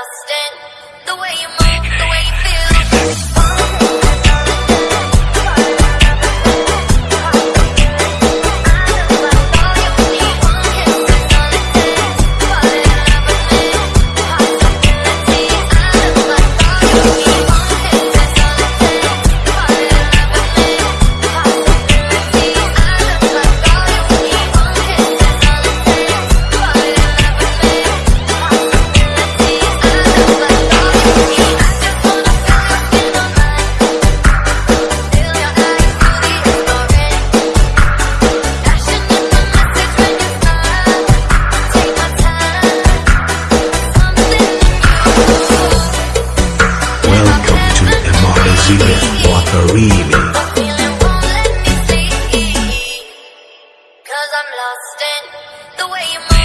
lost Jimmy Walker Remix. Cause I'm lost in the way you move